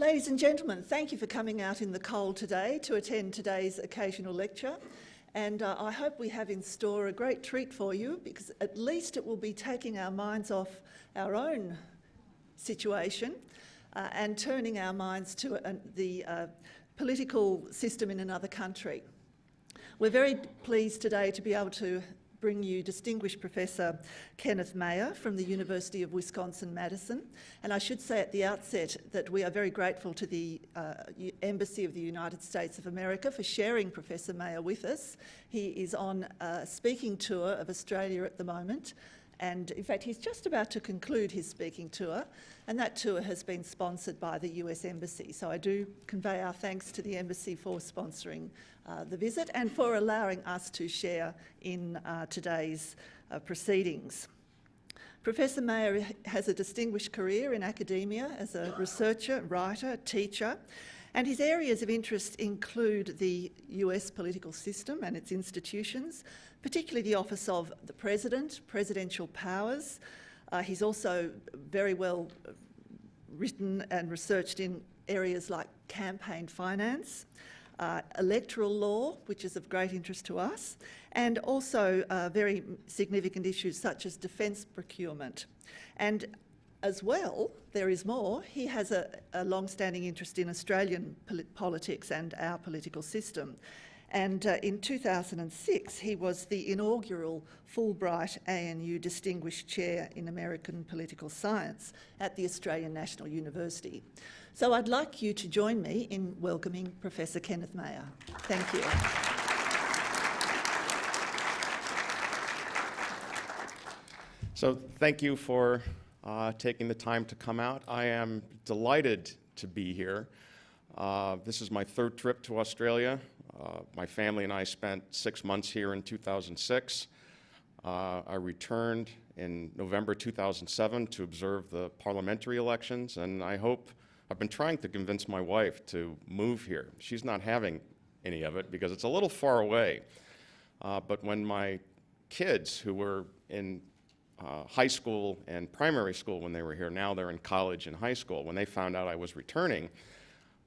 Ladies and gentlemen, thank you for coming out in the cold today to attend today's occasional lecture. And uh, I hope we have in store a great treat for you because at least it will be taking our minds off our own situation uh, and turning our minds to uh, the political system in another country. We're very pleased today to be able to bring you distinguished Professor Kenneth Mayer from the University of Wisconsin-Madison. And I should say at the outset that we are very grateful to the uh, Embassy of the United States of America for sharing Professor Mayer with us. He is on a speaking tour of Australia at the moment and in fact he's just about to conclude his speaking tour and that tour has been sponsored by the US Embassy. So I do convey our thanks to the Embassy for sponsoring uh, the visit and for allowing us to share in uh, today's uh, proceedings. Professor Mayer has a distinguished career in academia as a researcher, writer, teacher, and his areas of interest include the US political system and its institutions, particularly the office of the President, presidential powers. Uh, he's also very well written and researched in areas like campaign finance, uh, electoral law, which is of great interest to us, and also uh, very significant issues such as defence procurement. And as well, there is more, he has a, a long-standing interest in Australian politics and our political system. And uh, in 2006, he was the inaugural Fulbright ANU Distinguished Chair in American Political Science at the Australian National University. So I'd like you to join me in welcoming Professor Kenneth Mayer. Thank you. So thank you for uh, taking the time to come out. I am delighted to be here. Uh, this is my third trip to Australia. Uh, my family and I spent six months here in 2006. Uh, I returned in November 2007 to observe the parliamentary elections, and I hope, I've been trying to convince my wife to move here. She's not having any of it because it's a little far away. Uh, but when my kids, who were in uh, high school and primary school when they were here, now they're in college and high school, when they found out I was returning,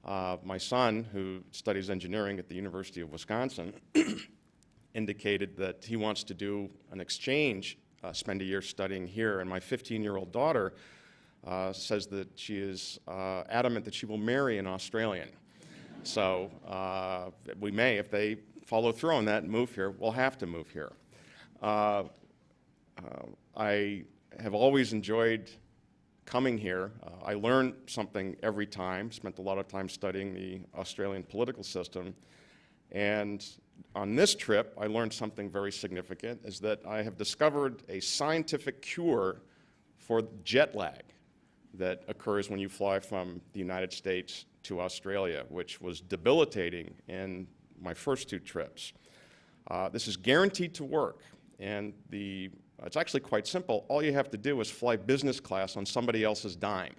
uh, my son, who studies engineering at the University of Wisconsin, indicated that he wants to do an exchange, uh, spend a year studying here, and my 15-year-old daughter uh, says that she is uh, adamant that she will marry an Australian. so uh, we may, if they follow through on that and move here, we'll have to move here. Uh, I have always enjoyed coming here, uh, I learned something every time, spent a lot of time studying the Australian political system. And on this trip, I learned something very significant, is that I have discovered a scientific cure for jet lag that occurs when you fly from the United States to Australia, which was debilitating in my first two trips. Uh, this is guaranteed to work, and the it's actually quite simple. All you have to do is fly business class on somebody else's dime.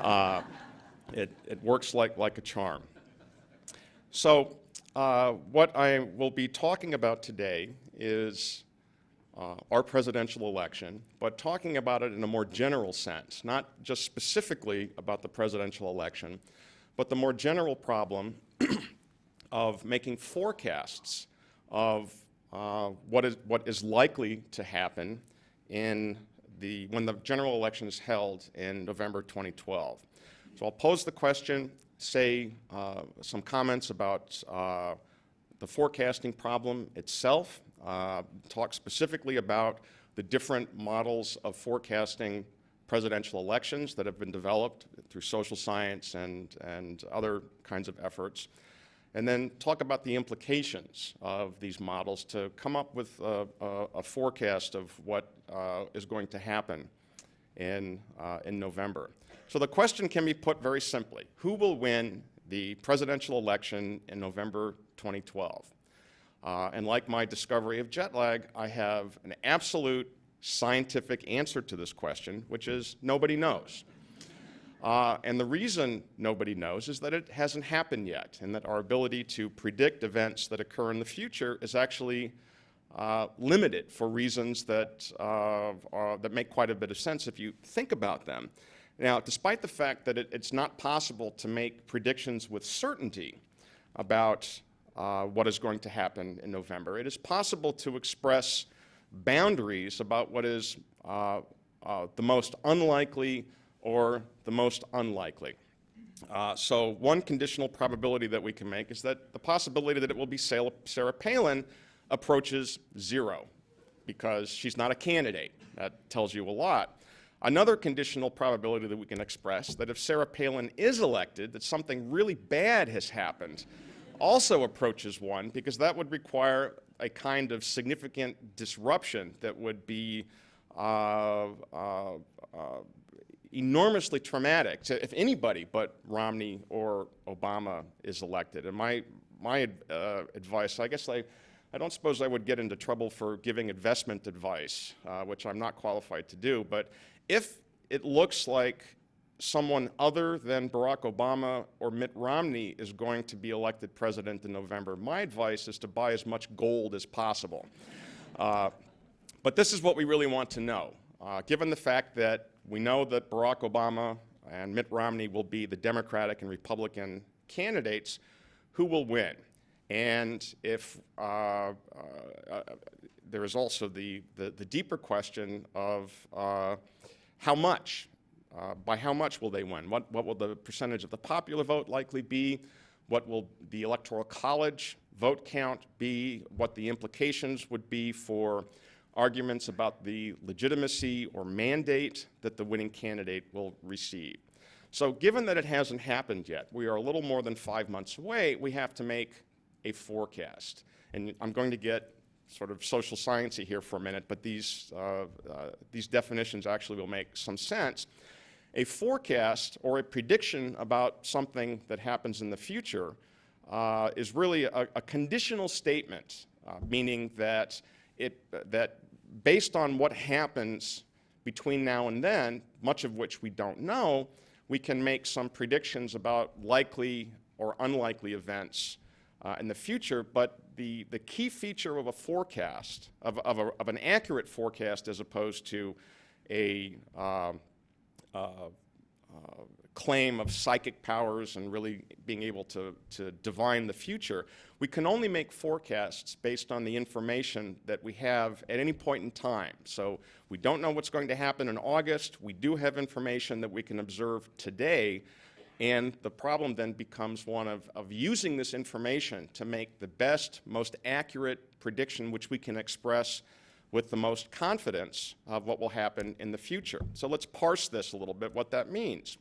Uh, it, it works like, like a charm. So uh, what I will be talking about today is uh, our presidential election, but talking about it in a more general sense, not just specifically about the presidential election, but the more general problem of making forecasts of uh, what, is, what is likely to happen in the, when the general election is held in November 2012. So I'll pose the question, say uh, some comments about uh, the forecasting problem itself, uh, talk specifically about the different models of forecasting presidential elections that have been developed through social science and, and other kinds of efforts and then talk about the implications of these models to come up with a, a, a forecast of what uh, is going to happen in, uh, in November. So the question can be put very simply. Who will win the presidential election in November 2012? Uh, and like my discovery of jet lag, I have an absolute scientific answer to this question, which is nobody knows. Uh, and the reason nobody knows is that it hasn't happened yet, and that our ability to predict events that occur in the future is actually uh, limited for reasons that, uh, are, that make quite a bit of sense if you think about them. Now, despite the fact that it, it's not possible to make predictions with certainty about uh, what is going to happen in November, it is possible to express boundaries about what is uh, uh, the most unlikely or the most unlikely. Uh, so one conditional probability that we can make is that the possibility that it will be Sarah Palin approaches zero because she's not a candidate. That tells you a lot. Another conditional probability that we can express that if Sarah Palin is elected, that something really bad has happened, also approaches one because that would require a kind of significant disruption that would be uh, uh, uh, enormously traumatic to if anybody but Romney or Obama is elected. And my, my uh, advice, I guess I, I don't suppose I would get into trouble for giving investment advice, uh, which I'm not qualified to do, but if it looks like someone other than Barack Obama or Mitt Romney is going to be elected president in November, my advice is to buy as much gold as possible. Uh, but this is what we really want to know. Uh, given the fact that we know that Barack Obama and Mitt Romney will be the Democratic and Republican candidates, who will win? And if uh, uh, uh there is also the, the, the, deeper question of uh, how much, uh, by how much will they win? What, what will the percentage of the popular vote likely be? What will the Electoral College vote count be? What the implications would be for arguments about the legitimacy or mandate that the winning candidate will receive. So given that it hasn't happened yet, we are a little more than five months away, we have to make a forecast. And I'm going to get sort of social sciencey here for a minute, but these, uh, uh, these definitions actually will make some sense. A forecast or a prediction about something that happens in the future uh, is really a, a conditional statement, uh, meaning that it, that based on what happens between now and then, much of which we don't know, we can make some predictions about likely or unlikely events uh, in the future. But the, the key feature of a forecast, of, of, a, of an accurate forecast as opposed to a uh, uh, uh claim of psychic powers and really being able to, to divine the future. We can only make forecasts based on the information that we have at any point in time. So we don't know what's going to happen in August. We do have information that we can observe today. And the problem then becomes one of, of using this information to make the best, most accurate prediction which we can express with the most confidence of what will happen in the future. So let's parse this a little bit, what that means.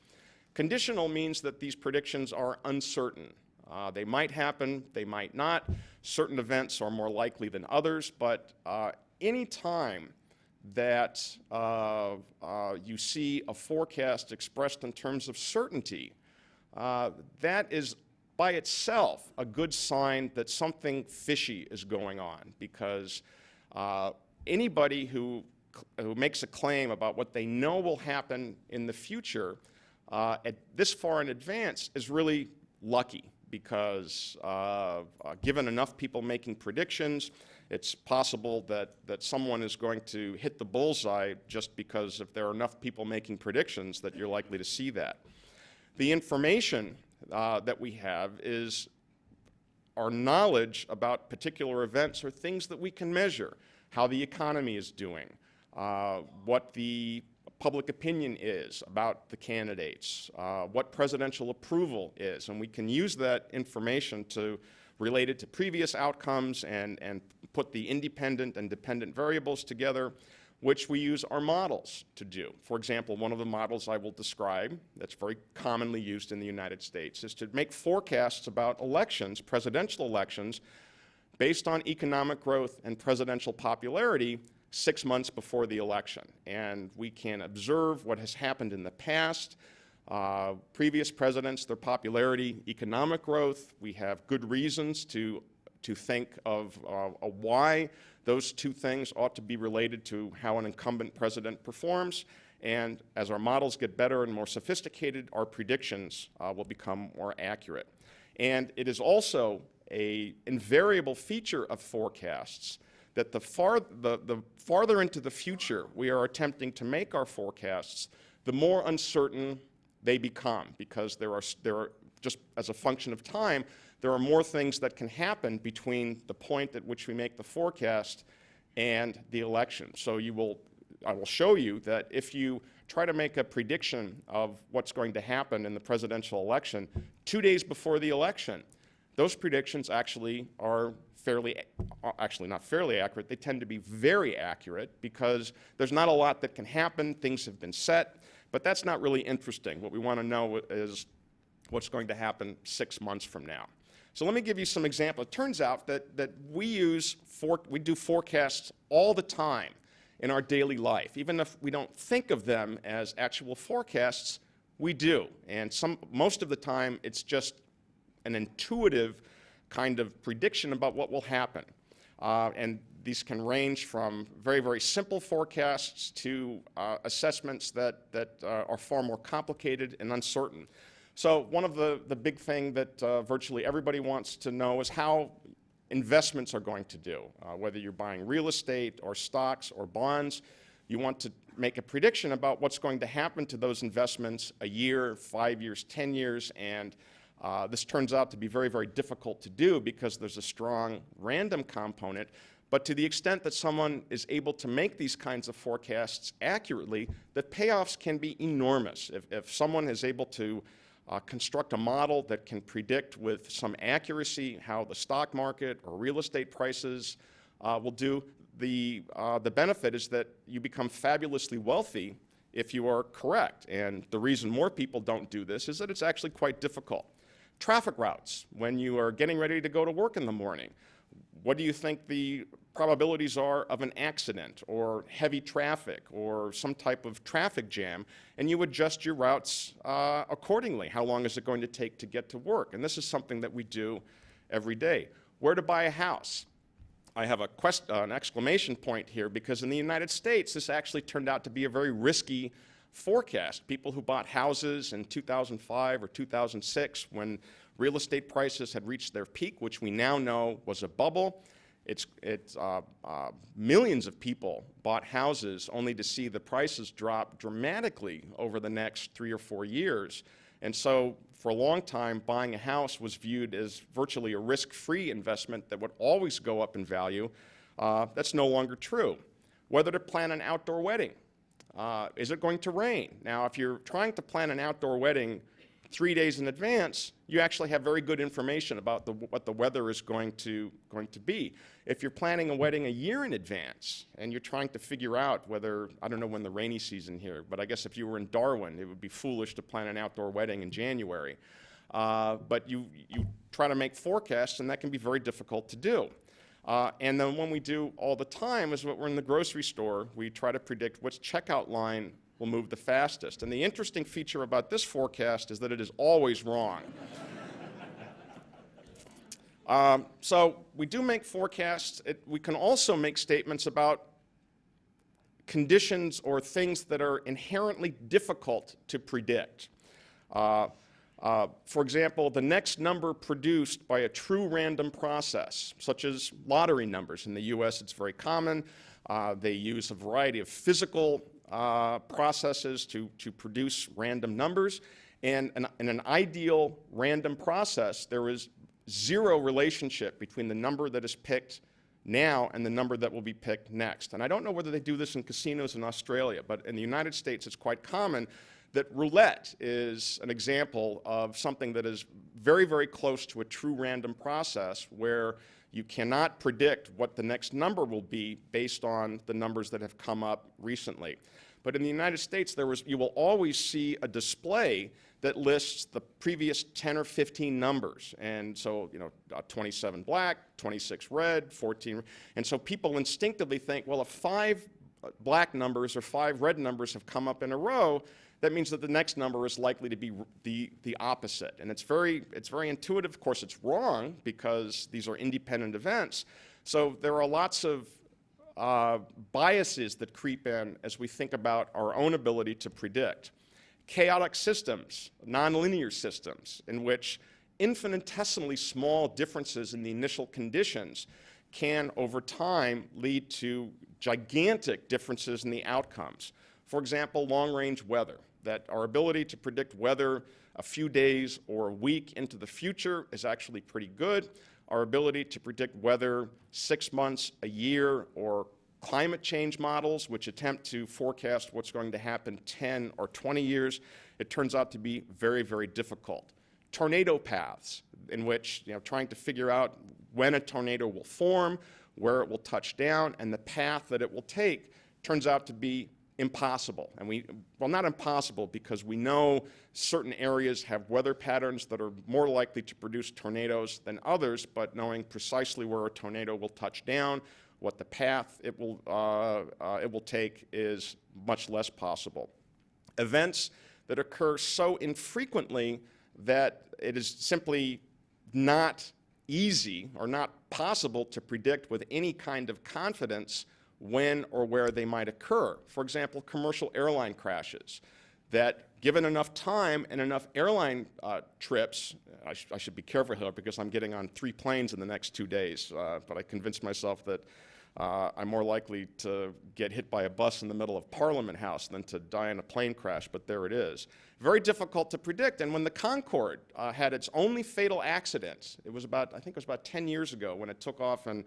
Conditional means that these predictions are uncertain. Uh, they might happen, they might not. Certain events are more likely than others, but uh, any time that uh, uh you see a forecast expressed in terms of certainty, uh, that is by itself a good sign that something fishy is going on because uh, anybody who, who makes a claim about what they know will happen in the future uh, at this far in advance is really lucky because uh, uh, given enough people making predictions, it's possible that, that someone is going to hit the bullseye just because if there are enough people making predictions that you're likely to see that. The information uh, that we have is our knowledge about particular events or things that we can measure, how the economy is doing, uh, what the public opinion is about the candidates, uh, what presidential approval is, and we can use that information to relate it to previous outcomes and, and put the independent and dependent variables together, which we use our models to do. For example, one of the models I will describe that's very commonly used in the United States is to make forecasts about elections, presidential elections, based on economic growth and presidential popularity six months before the election. And we can observe what has happened in the past, uh, previous presidents, their popularity, economic growth. We have good reasons to, to think of uh, why those two things ought to be related to how an incumbent president performs. And as our models get better and more sophisticated, our predictions uh, will become more accurate. And it is also a invariable feature of forecasts that the, far, the, the farther into the future we are attempting to make our forecasts, the more uncertain they become because there are, there are, just as a function of time, there are more things that can happen between the point at which we make the forecast and the election. So you will, I will show you that if you try to make a prediction of what's going to happen in the presidential election two days before the election, those predictions actually are fairly, actually not fairly accurate, they tend to be very accurate because there's not a lot that can happen, things have been set, but that's not really interesting. What we want to know is what's going to happen six months from now. So let me give you some examples. It turns out that, that we use, for, we do forecasts all the time in our daily life. Even if we don't think of them as actual forecasts, we do. And some, most of the time, it's just an intuitive kind of prediction about what will happen. Uh, and these can range from very, very simple forecasts to uh, assessments that, that uh, are far more complicated and uncertain. So one of the, the big thing that uh, virtually everybody wants to know is how investments are going to do. Uh, whether you're buying real estate or stocks or bonds, you want to make a prediction about what's going to happen to those investments a year, five years, 10 years, and uh, this turns out to be very, very difficult to do because there's a strong random component. But to the extent that someone is able to make these kinds of forecasts accurately, the payoffs can be enormous. If, if someone is able to uh, construct a model that can predict with some accuracy how the stock market or real estate prices uh, will do, the, uh, the benefit is that you become fabulously wealthy if you are correct. And the reason more people don't do this is that it's actually quite difficult. Traffic routes, when you are getting ready to go to work in the morning, what do you think the probabilities are of an accident or heavy traffic or some type of traffic jam, and you adjust your routes uh, accordingly. How long is it going to take to get to work? And this is something that we do every day. Where to buy a house? I have a quest, uh, an exclamation point here because in the United States, this actually turned out to be a very risky forecast. People who bought houses in 2005 or 2006 when real estate prices had reached their peak, which we now know was a bubble. It's, it's uh, uh, millions of people bought houses only to see the prices drop dramatically over the next three or four years. And so for a long time, buying a house was viewed as virtually a risk-free investment that would always go up in value. Uh, that's no longer true. Whether to plan an outdoor wedding. Uh, is it going to rain? Now, if you're trying to plan an outdoor wedding three days in advance, you actually have very good information about the, what the weather is going to, going to be. If you're planning a wedding a year in advance and you're trying to figure out whether, I don't know when the rainy season here, but I guess if you were in Darwin, it would be foolish to plan an outdoor wedding in January. Uh, but you, you try to make forecasts and that can be very difficult to do. Uh, and then when we do all the time is what we're in the grocery store, we try to predict which checkout line will move the fastest. And the interesting feature about this forecast is that it is always wrong. um, so we do make forecasts. It, we can also make statements about conditions or things that are inherently difficult to predict. Uh, uh, for example, the next number produced by a true random process, such as lottery numbers. In the US, it's very common. Uh, they use a variety of physical uh, processes to, to produce random numbers. And an, in an ideal random process, there is zero relationship between the number that is picked now and the number that will be picked next. And I don't know whether they do this in casinos in Australia, but in the United States it's quite common that roulette is an example of something that is very, very close to a true random process where you cannot predict what the next number will be based on the numbers that have come up recently. But in the United States, there was, you will always see a display that lists the previous 10 or 15 numbers. And so, you know, uh, 27 black, 26 red, 14. And so people instinctively think, well, if five black numbers or five red numbers have come up in a row, that means that the next number is likely to be the, the opposite. And it's very, it's very intuitive. Of course, it's wrong because these are independent events. So there are lots of uh, biases that creep in as we think about our own ability to predict. Chaotic systems, nonlinear systems, in which infinitesimally small differences in the initial conditions can, over time, lead to gigantic differences in the outcomes. For example, long-range weather, that our ability to predict weather a few days or a week into the future is actually pretty good. Our ability to predict weather six months, a year, or climate change models, which attempt to forecast what's going to happen 10 or 20 years, it turns out to be very, very difficult. Tornado paths, in which, you know, trying to figure out when a tornado will form, where it will touch down, and the path that it will take, turns out to be impossible. And we, well, not impossible because we know certain areas have weather patterns that are more likely to produce tornadoes than others, but knowing precisely where a tornado will touch down, what the path it will, uh, uh, it will take is much less possible. Events that occur so infrequently that it is simply not easy or not possible to predict with any kind of confidence when or where they might occur. For example, commercial airline crashes that given enough time and enough airline uh, trips, I, sh I, should be careful here because I'm getting on three planes in the next two days, uh, but I convinced myself that uh, I'm more likely to get hit by a bus in the middle of Parliament House than to die in a plane crash, but there it is. Very difficult to predict. And when the Concorde uh, had its only fatal accident, it was about, I think it was about 10 years ago when it took off and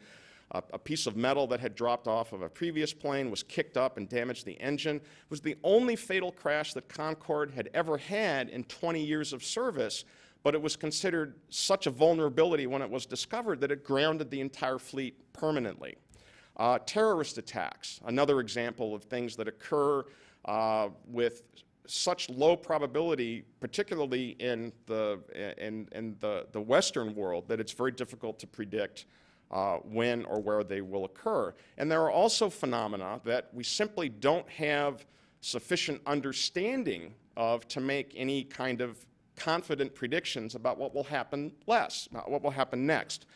a, piece of metal that had dropped off of a previous plane was kicked up and damaged the engine. It was the only fatal crash that Concorde had ever had in 20 years of service, but it was considered such a vulnerability when it was discovered that it grounded the entire fleet permanently. Uh, terrorist attacks, another example of things that occur uh, with such low probability, particularly in the, in, in the, the Western world, that it's very difficult to predict uh, when or where they will occur. And there are also phenomena that we simply don't have sufficient understanding of to make any kind of confident predictions about what will happen less, what will happen next.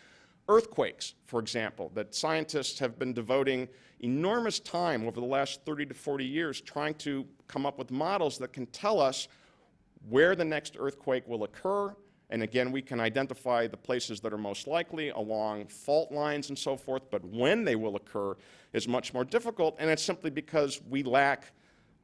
Earthquakes, for example, that scientists have been devoting enormous time over the last 30 to 40 years trying to come up with models that can tell us where the next earthquake will occur. And again, we can identify the places that are most likely along fault lines and so forth, but when they will occur is much more difficult, and it's simply because we lack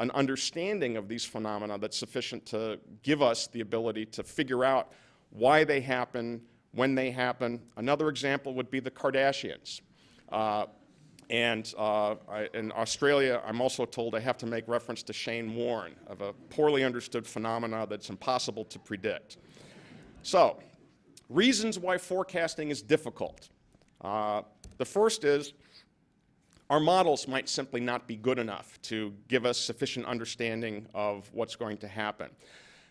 an understanding of these phenomena that's sufficient to give us the ability to figure out why they happen, when they happen. Another example would be the Kardashians. Uh, and uh, I, in Australia, I'm also told I have to make reference to Shane Warne of a poorly understood phenomena that's impossible to predict. So, reasons why forecasting is difficult. Uh, the first is our models might simply not be good enough to give us sufficient understanding of what's going to happen.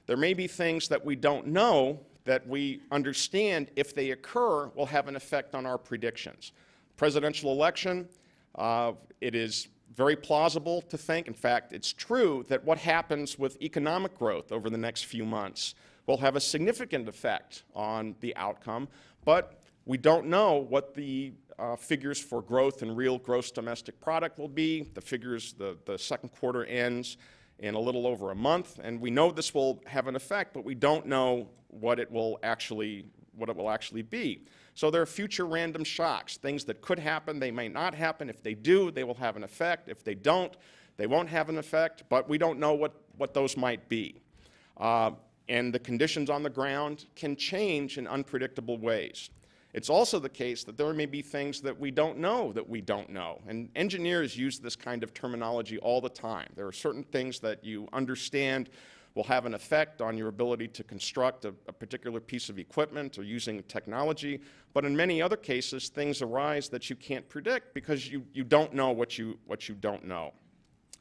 There may be things that we don't know that we understand if they occur will have an effect on our predictions. Presidential election, uh, it is very plausible to think, in fact, it's true, that what happens with economic growth over the next few months will have a significant effect on the outcome, but we don't know what the uh, figures for growth and real gross domestic product will be. The figures, the, the second quarter ends in a little over a month, and we know this will have an effect, but we don't know what it will actually, what it will actually be. So there are future random shocks, things that could happen, they may not happen. If they do, they will have an effect. If they don't, they won't have an effect, but we don't know what, what those might be. Uh, and the conditions on the ground can change in unpredictable ways. It's also the case that there may be things that we don't know that we don't know. And engineers use this kind of terminology all the time. There are certain things that you understand will have an effect on your ability to construct a, a, particular piece of equipment or using technology. But in many other cases, things arise that you can't predict because you, you don't know what you, what you don't know.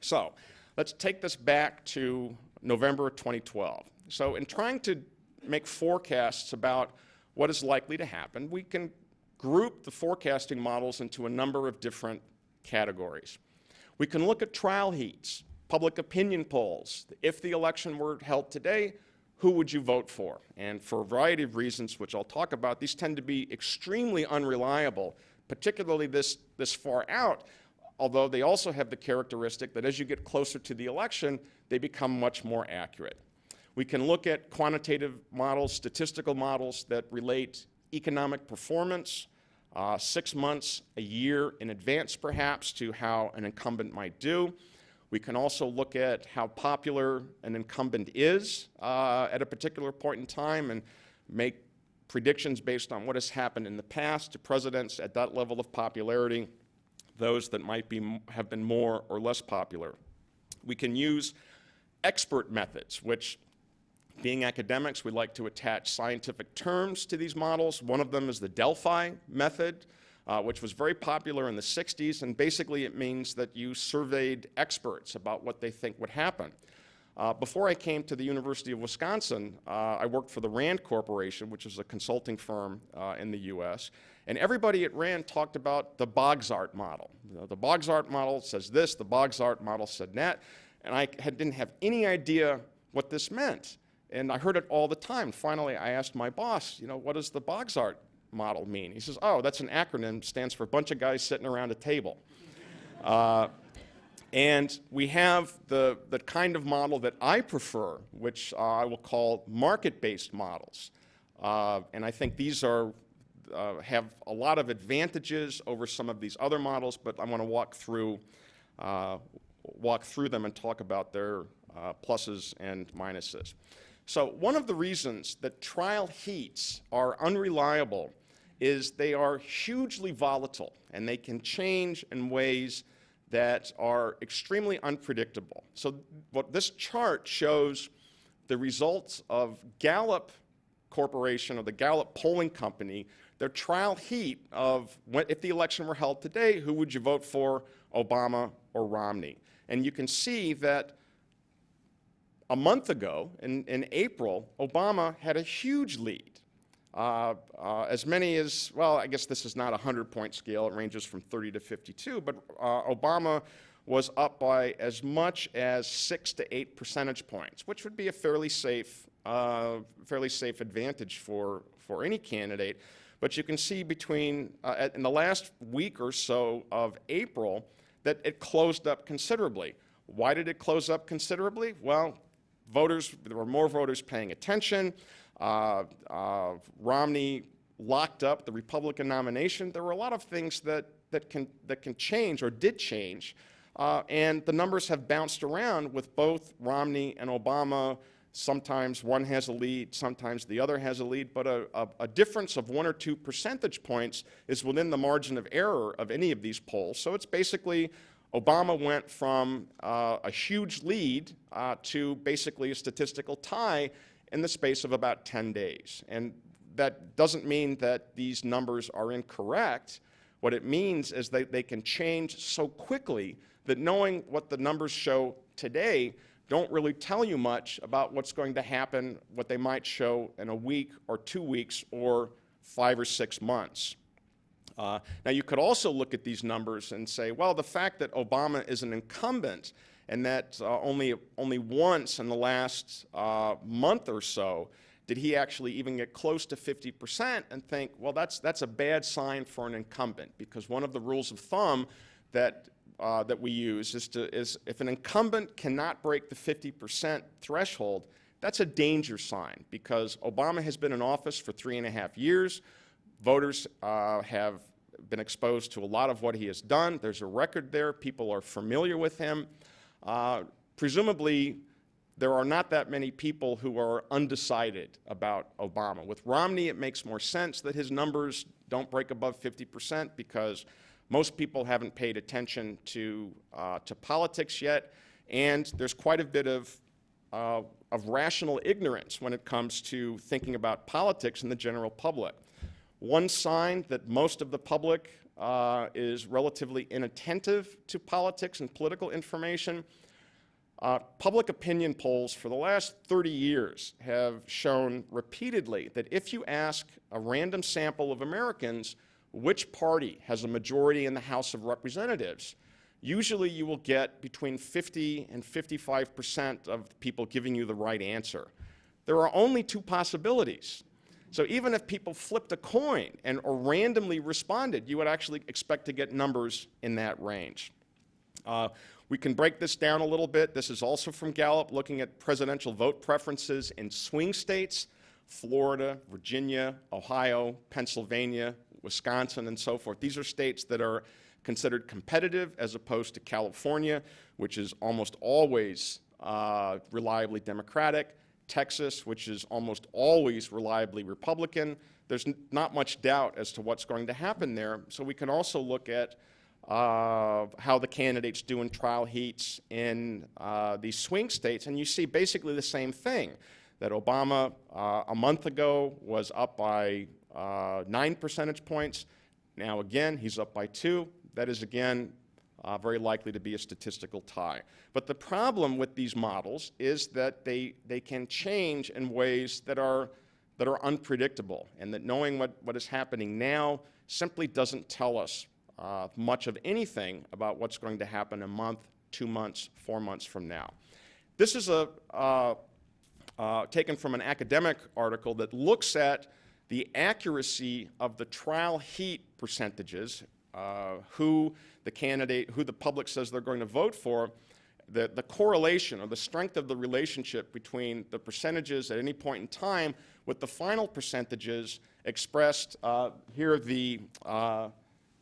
So let's take this back to November 2012. So in trying to make forecasts about what is likely to happen, we can group the forecasting models into a number of different categories. We can look at trial heats, public opinion polls. If the election were held today, who would you vote for? And for a variety of reasons, which I'll talk about, these tend to be extremely unreliable, particularly this, this far out, although they also have the characteristic that as you get closer to the election, they become much more accurate. We can look at quantitative models, statistical models that relate economic performance, uh, six months, a year in advance perhaps, to how an incumbent might do. We can also look at how popular an incumbent is uh, at a particular point in time and make predictions based on what has happened in the past to presidents at that level of popularity, those that might be, have been more or less popular. We can use expert methods, which being academics, we like to attach scientific terms to these models. One of them is the Delphi method, uh, which was very popular in the 60s, and basically it means that you surveyed experts about what they think would happen. Uh, before I came to the University of Wisconsin, uh, I worked for the RAND Corporation, which is a consulting firm uh, in the US, and everybody at RAND talked about the BOGSAT model. You know, the BOGSAT model says this, the BOGSAT model said that, and I had, didn't have any idea what this meant. And I heard it all the time. Finally, I asked my boss, you know, what does the BOGSAT model mean? He says, oh, that's an acronym, stands for a bunch of guys sitting around a table. Uh, and we have the, the kind of model that I prefer, which uh, I will call market-based models. Uh, and I think these are, uh, have a lot of advantages over some of these other models, but I want to walk through, uh, walk through them and talk about their uh, pluses and minuses. So one of the reasons that trial heats are unreliable is they are hugely volatile and they can change in ways that are extremely unpredictable. So what this chart shows the results of Gallup Corporation or the Gallup polling company, their trial heat of when, if the election were held today, who would you vote for, Obama or Romney? And you can see that a month ago, in, in April, Obama had a huge lead. Uh, uh, as many as, well, I guess this is not a 100-point scale. It ranges from 30 to 52. But uh, Obama was up by as much as 6 to 8 percentage points, which would be a fairly safe, uh, fairly safe advantage for, for any candidate. But you can see between, uh, in the last week or so of April, that it closed up considerably. Why did it close up considerably? Well, voters, there were more voters paying attention. Uh, uh, Romney locked up the Republican nomination. There were a lot of things that, that, can, that can change or did change. Uh, and the numbers have bounced around with both Romney and Obama. Sometimes one has a lead, sometimes the other has a lead, but a, a, a, difference of one or two percentage points is within the margin of error of any of these polls. So it's basically Obama went from uh, a huge lead uh, to basically a statistical tie in the space of about 10 days. And that doesn't mean that these numbers are incorrect. What it means is that they can change so quickly that knowing what the numbers show today don't really tell you much about what's going to happen, what they might show in a week or two weeks or five or six months. Uh, now, you could also look at these numbers and say, well, the fact that Obama is an incumbent and that uh, only, only once in the last uh, month or so did he actually even get close to 50% and think, well, that's, that's a bad sign for an incumbent because one of the rules of thumb that, uh, that we use is, to, is if an incumbent cannot break the 50% threshold, that's a danger sign because Obama has been in office for three and a half years. Voters uh, have been exposed to a lot of what he has done. There's a record there. People are familiar with him. Uh, presumably, there are not that many people who are undecided about Obama. With Romney, it makes more sense that his numbers don't break above 50% because most people haven't paid attention to, uh, to politics yet, and there's quite a bit of, uh, of rational ignorance when it comes to thinking about politics in the general public. One sign that most of the public uh, is relatively inattentive to politics and political information. Uh, public opinion polls for the last 30 years have shown repeatedly that if you ask a random sample of Americans which party has a majority in the House of Representatives, usually you will get between 50 and 55 percent of people giving you the right answer. There are only two possibilities. So even if people flipped a coin and or randomly responded, you would actually expect to get numbers in that range. Uh, we can break this down a little bit. This is also from Gallup, looking at presidential vote preferences in swing states, Florida, Virginia, Ohio, Pennsylvania, Wisconsin, and so forth. These are states that are considered competitive as opposed to California, which is almost always uh, reliably Democratic, Texas, which is almost always reliably Republican. There's not much doubt as to what's going to happen there. So we can also look at uh, how the candidates do in trial heats in uh, these swing states, and you see basically the same thing, that Obama uh, a month ago was up by uh, nine percentage points. Now again, he's up by two. That is again uh, very likely to be a statistical tie. But the problem with these models is that they, they can change in ways that are, that are unpredictable, and that knowing what, what is happening now simply doesn't tell us uh, much of anything about what's going to happen a month, two months, four months from now. This is a, uh, uh, taken from an academic article that looks at the accuracy of the trial heat percentages, uh, who the candidate, who the public says they're going to vote for, the, the correlation or the strength of the relationship between the percentages at any point in time with the final percentages expressed uh, here the uh,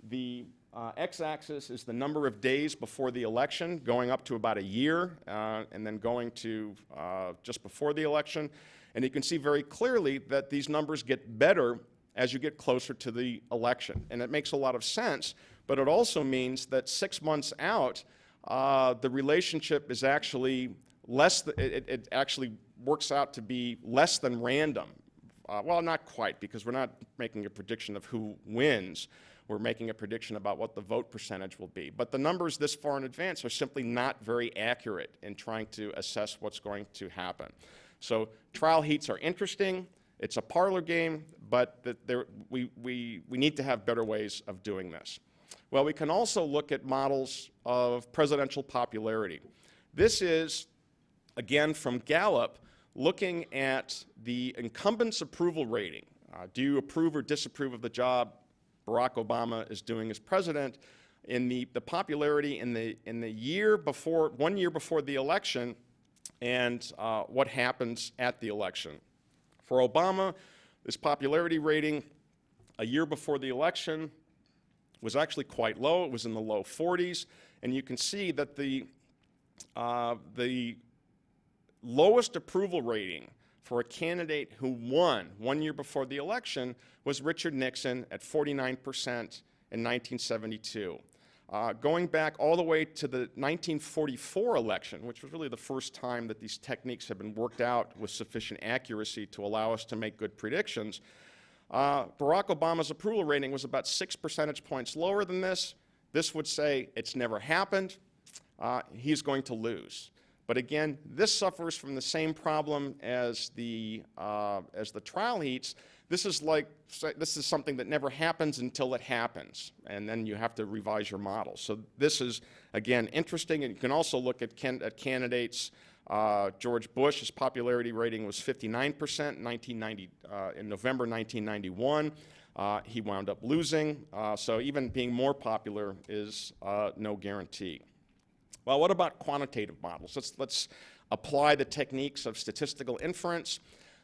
the uh, x-axis is the number of days before the election, going up to about a year, uh, and then going to uh, just before the election. And you can see very clearly that these numbers get better as you get closer to the election. And it makes a lot of sense, but it also means that six months out, uh, the relationship is actually less, th it, it, actually works out to be less than random. Uh, well, not quite, because we're not making a prediction of who wins we're making a prediction about what the vote percentage will be. But the numbers this far in advance are simply not very accurate in trying to assess what's going to happen. So trial heats are interesting. It's a parlor game, but there, we, we, we need to have better ways of doing this. Well, we can also look at models of presidential popularity. This is, again, from Gallup, looking at the incumbent's approval rating. Uh, do you approve or disapprove of the job Barack Obama is doing as president, in the, the popularity in the, in the year before, one year before the election, and uh, what happens at the election. For Obama, this popularity rating a year before the election was actually quite low. It was in the low 40s. And you can see that the, uh, the lowest approval rating for a candidate who won one year before the election was Richard Nixon at 49% in 1972. Uh, going back all the way to the 1944 election, which was really the first time that these techniques have been worked out with sufficient accuracy to allow us to make good predictions, uh, Barack Obama's approval rating was about six percentage points lower than this. This would say it's never happened. Uh, he's going to lose. But again, this suffers from the same problem as the, uh, as the trial heats. This is like, this is something that never happens until it happens, and then you have to revise your model. So this is, again, interesting, and you can also look at, can, at candidates. Uh, George Bush, his popularity rating was 59% in, 1990, uh, in November 1991. Uh, he wound up losing, uh, so even being more popular is uh, no guarantee. Well, what about quantitative models? Let's, let's apply the techniques of statistical inference.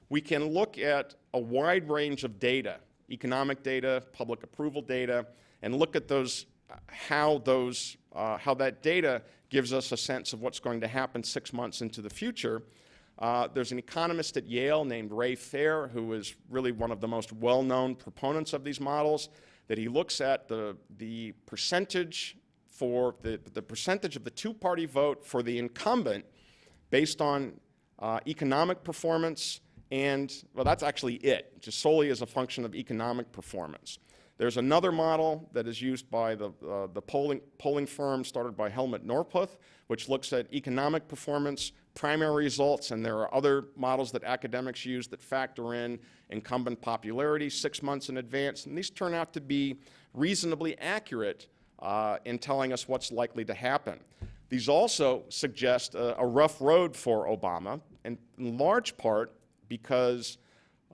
We can look at a wide range of data, economic data, public approval data, and look at those, how those, uh, how that data gives us a sense of what's going to happen six months into the future. Uh, there's an economist at Yale named Ray Fair, who is really one of the most well-known proponents of these models, that he looks at the, the percentage for the, the percentage of the two-party vote for the incumbent based on uh, economic performance and, well, that's actually it, just solely as a function of economic performance. There's another model that is used by the, uh, the polling, polling firm started by Helmut Norpoth, which looks at economic performance, primary results, and there are other models that academics use that factor in incumbent popularity six months in advance, and these turn out to be reasonably accurate uh, in telling us what's likely to happen. These also suggest a, a rough road for Obama, and in large part because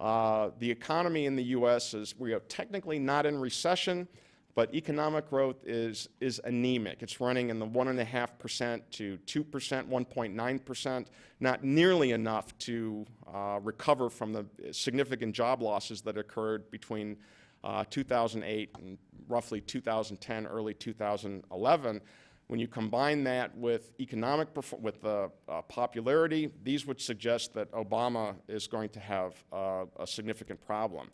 uh, the economy in the U.S. is, we are technically not in recession, but economic growth is, is anemic. It's running in the 1.5% to 2%, 1.9%, not nearly enough to uh, recover from the significant job losses that occurred between uh, 2008, and roughly 2010, early 2011. When you combine that with economic, with uh, uh, popularity, these would suggest that Obama is going to have uh, a significant problem.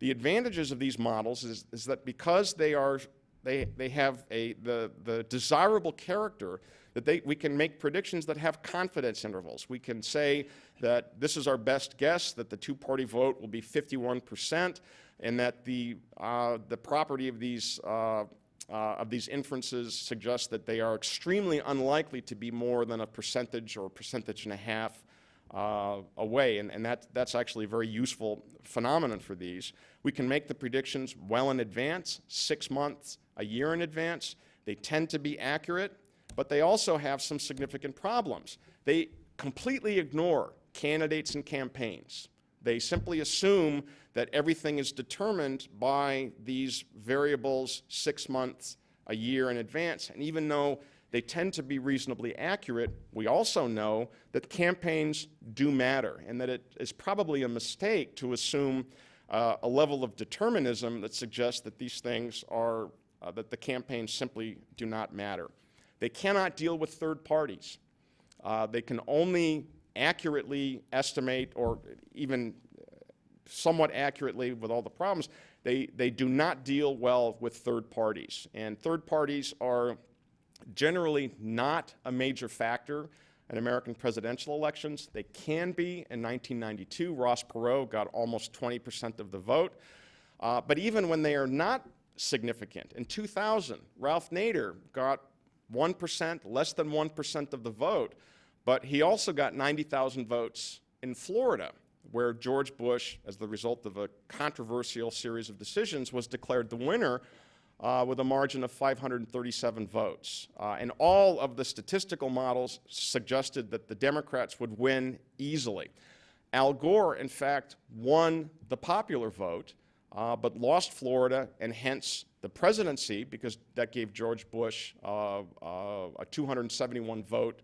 The advantages of these models is, is that because they are, they, they have a, the, the desirable character that they, we can make predictions that have confidence intervals. We can say that this is our best guess, that the two-party vote will be 51%, and that the, uh, the property of these, uh, uh, of these inferences suggests that they are extremely unlikely to be more than a percentage or a percentage and a half uh, away, and, and that, that's actually a very useful phenomenon for these. We can make the predictions well in advance, six months, a year in advance. They tend to be accurate, but they also have some significant problems. They completely ignore candidates and campaigns. They simply assume that everything is determined by these variables six months, a year in advance. And even though they tend to be reasonably accurate, we also know that campaigns do matter and that it is probably a mistake to assume uh, a level of determinism that suggests that these things are, uh, that the campaigns simply do not matter. They cannot deal with third parties. Uh, they can only accurately estimate or even somewhat accurately with all the problems, they, they do not deal well with third parties. And third parties are generally not a major factor in American presidential elections. They can be. In 1992, Ross Perot got almost 20% of the vote. Uh, but even when they are not significant, in 2000, Ralph Nader got 1%, less than 1% of the vote, but he also got 90,000 votes in Florida where George Bush, as the result of a controversial series of decisions, was declared the winner uh, with a margin of 537 votes. Uh, and all of the statistical models suggested that the Democrats would win easily. Al Gore, in fact, won the popular vote, uh, but lost Florida and hence the presidency because that gave George Bush uh, uh, a 271 vote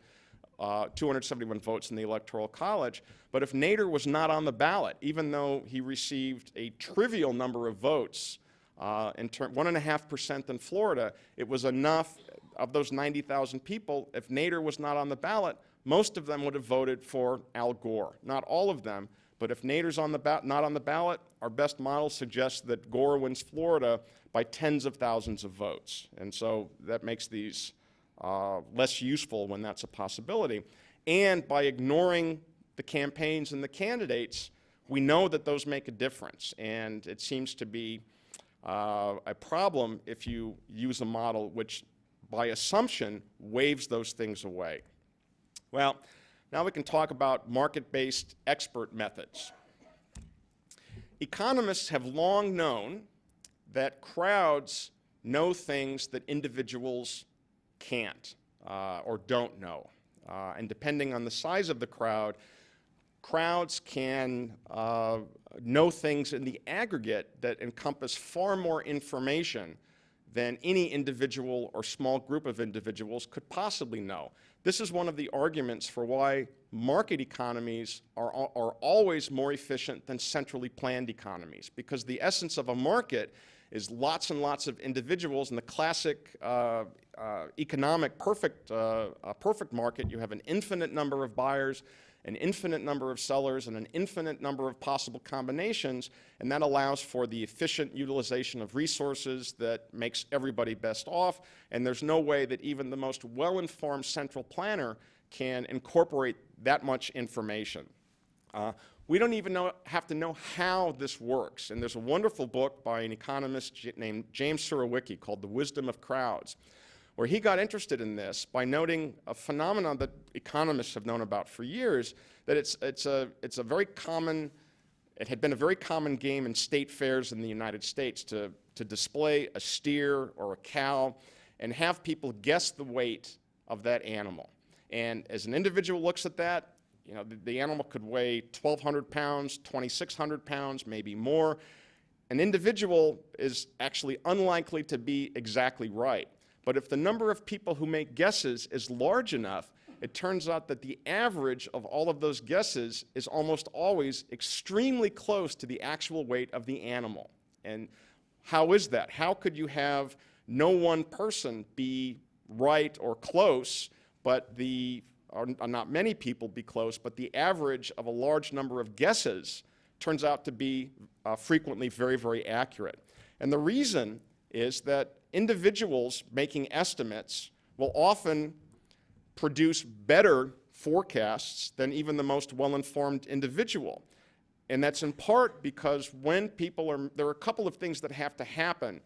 uh, 271 votes in the Electoral College. But if Nader was not on the ballot, even though he received a trivial number of votes, uh, in one and a half percent in Florida, it was enough of those 90,000 people. If Nader was not on the ballot, most of them would have voted for Al Gore. Not all of them, but if Nader's on the not on the ballot, our best model suggests that Gore wins Florida by tens of thousands of votes. And so that makes these uh, less useful when that's a possibility. And by ignoring the campaigns and the candidates, we know that those make a difference. And it seems to be uh, a problem if you use a model which, by assumption, waves those things away. Well, now we can talk about market-based expert methods. Economists have long known that crowds know things that individuals can't uh, or don't know. Uh, and depending on the size of the crowd, crowds can uh, know things in the aggregate that encompass far more information than any individual or small group of individuals could possibly know. This is one of the arguments for why market economies are, are always more efficient than centrally planned economies, because the essence of a market is lots and lots of individuals. In the classic uh, uh, economic perfect, uh, perfect market, you have an infinite number of buyers, an infinite number of sellers, and an infinite number of possible combinations, and that allows for the efficient utilization of resources that makes everybody best off, and there's no way that even the most well-informed central planner can incorporate that much information. Uh, we don't even know, have to know how this works. And there's a wonderful book by an economist named James Surowiecki called The Wisdom of Crowds, where he got interested in this by noting a phenomenon that economists have known about for years, that it's, it's, a, it's a very common, it had been a very common game in state fairs in the United States to, to display a steer or a cow and have people guess the weight of that animal. And as an individual looks at that, you know, the, the animal could weigh 1,200 pounds, 2,600 pounds, maybe more. An individual is actually unlikely to be exactly right. But if the number of people who make guesses is large enough, it turns out that the average of all of those guesses is almost always extremely close to the actual weight of the animal. And how is that? How could you have no one person be right or close, but the, not many people be close, but the average of a large number of guesses turns out to be uh, frequently very, very accurate. And the reason is that individuals making estimates will often produce better forecasts than even the most well-informed individual. And that's in part because when people are, there are a couple of things that have to happen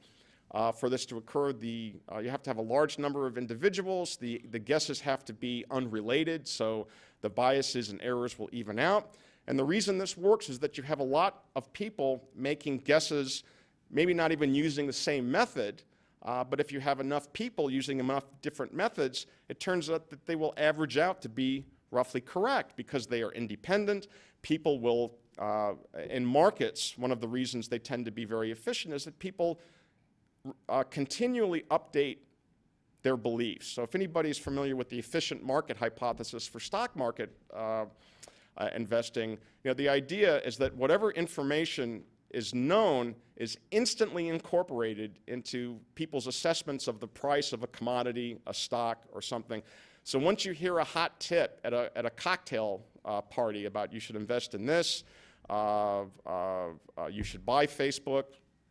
uh, for this to occur. The, uh, you have to have a large number of individuals. The, the guesses have to be unrelated, so the biases and errors will even out. And the reason this works is that you have a lot of people making guesses, maybe not even using the same method, uh, but if you have enough people using enough different methods, it turns out that they will average out to be roughly correct because they are independent. People will, uh, in markets, one of the reasons they tend to be very efficient is that people uh, continually update their beliefs. So if anybody is familiar with the efficient market hypothesis for stock market uh, uh, investing, you know, the idea is that whatever information is known is instantly incorporated into people's assessments of the price of a commodity, a stock, or something. So once you hear a hot tip at a, at a cocktail uh, party about you should invest in this, uh, uh you should buy Facebook,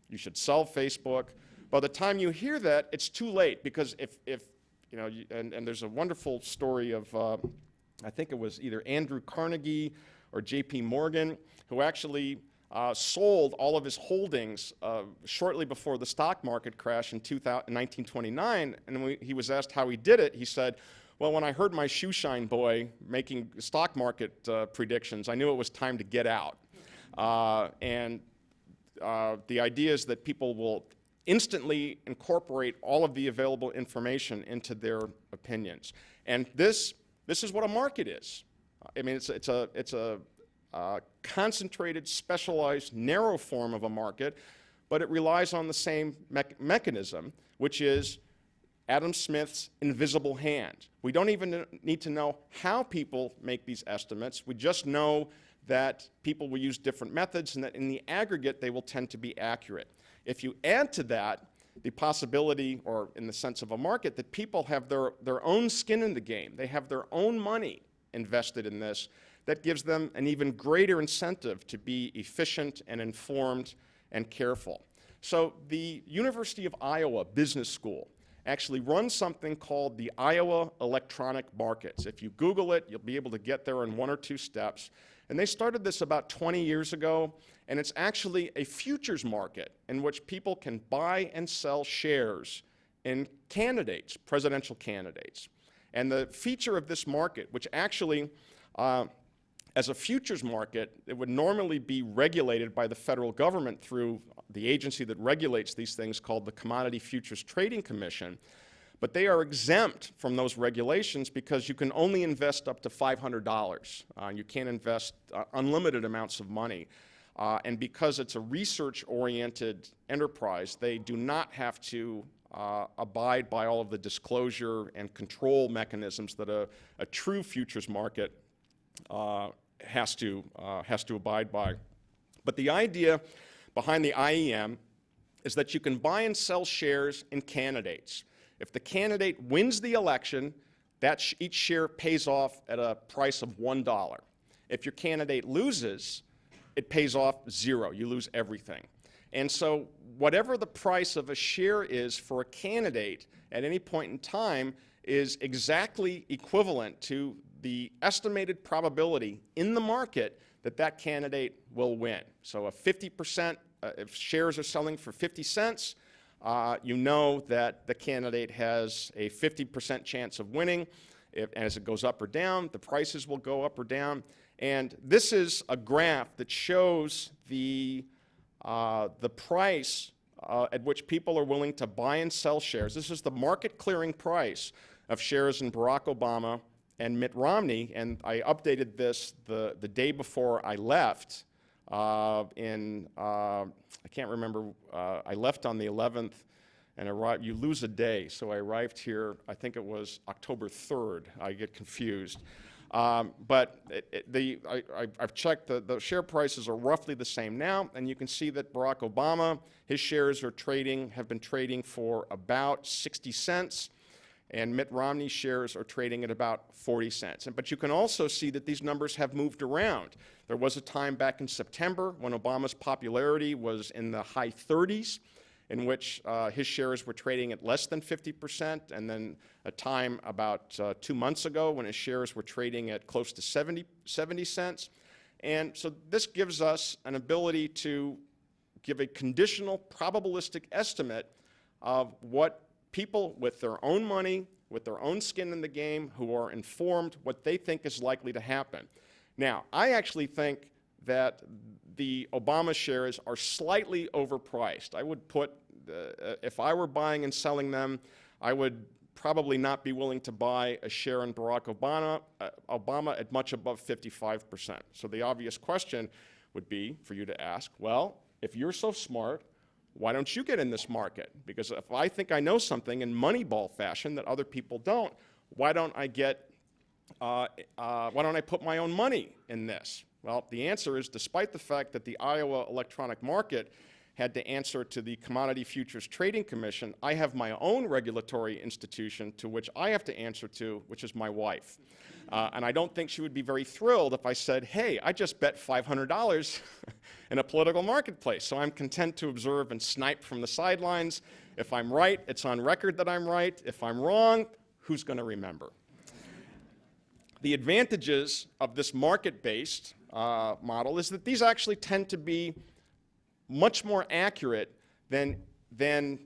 you should sell Facebook, by the time you hear that, it's too late because if, if you know, and, and there's a wonderful story of, uh, I think it was either Andrew Carnegie or J.P. Morgan, who actually uh, sold all of his holdings uh, shortly before the stock market crash in 1929. And when he was asked how he did it, he said, well, when I heard my shoeshine boy making stock market uh, predictions, I knew it was time to get out. Uh, and uh, the idea is that people will instantly incorporate all of the available information into their opinions. And this, this is what a market is. I mean, it's, it's a, it's a concentrated, specialized, narrow form of a market, but it relies on the same me mechanism, which is Adam Smith's invisible hand. We don't even need to know how people make these estimates. We just know that people will use different methods and that in the aggregate they will tend to be accurate. If you add to that the possibility, or in the sense of a market, that people have their, their own skin in the game, they have their own money invested in this, that gives them an even greater incentive to be efficient and informed and careful. So the University of Iowa Business School actually runs something called the Iowa Electronic Markets. If you Google it, you'll be able to get there in one or two steps. And they started this about 20 years ago, and it's actually a futures market in which people can buy and sell shares in candidates, presidential candidates. And the feature of this market, which actually uh, as a futures market, it would normally be regulated by the federal government through the agency that regulates these things called the Commodity Futures Trading Commission. But they are exempt from those regulations because you can only invest up to $500. Uh, you can't invest uh, unlimited amounts of money. Uh, and because it's a research-oriented enterprise, they do not have to uh, abide by all of the disclosure and control mechanisms that a, a true futures market uh, has to, uh, has to abide by. But the idea behind the IEM is that you can buy and sell shares in candidates. If the candidate wins the election, that sh each share pays off at a price of $1. If your candidate loses, it pays off zero. You lose everything. And so whatever the price of a share is for a candidate at any point in time is exactly equivalent to the estimated probability in the market that that candidate will win. So a 50%, uh, if shares are selling for 50 cents, uh, you know that the candidate has a 50% chance of winning. If, as it goes up or down, the prices will go up or down. And this is a graph that shows the, uh, the price uh, at which people are willing to buy and sell shares. This is the market clearing price of shares in Barack Obama and Mitt Romney, and I updated this the, the day before I left in, uh, I can't remember, uh, I left on the 11th and arrived, you lose a day, so I arrived here, I think it was October 3rd, I get confused. Um, but it, it, the, I, I've checked, the, the share prices are roughly the same now, and you can see that Barack Obama, his shares are trading, have been trading for about 60 cents, and Mitt Romney's shares are trading at about 40 cents. And, but you can also see that these numbers have moved around. There was a time back in September when Obama's popularity was in the high 30s, in which uh, his shares were trading at less than 50%, and then a time about uh, two months ago when his shares were trading at close to 70, 70 cents. And so this gives us an ability to give a conditional probabilistic estimate of what people with their own money, with their own skin in the game, who are informed what they think is likely to happen. Now, I actually think that the Obama shares are slightly overpriced. I would put, uh, if I were buying and selling them, I would probably not be willing to buy a share in Barack Obama, uh, Obama at much above 55%. So the obvious question would be for you to ask, well, if you're so smart, why don't you get in this market? Because if I think I know something in Moneyball fashion that other people don't, why don't I get, uh, uh, why don't I put my own money in this? Well, the answer is despite the fact that the Iowa electronic market had to answer to the Commodity Futures Trading Commission, I have my own regulatory institution to which I have to answer to, which is my wife. Uh, and I don't think she would be very thrilled if I said, hey, I just bet $500 in a political marketplace. So I'm content to observe and snipe from the sidelines. If I'm right, it's on record that I'm right. If I'm wrong, who's going to remember? The advantages of this market-based uh, model is that these actually tend to be much more accurate than, than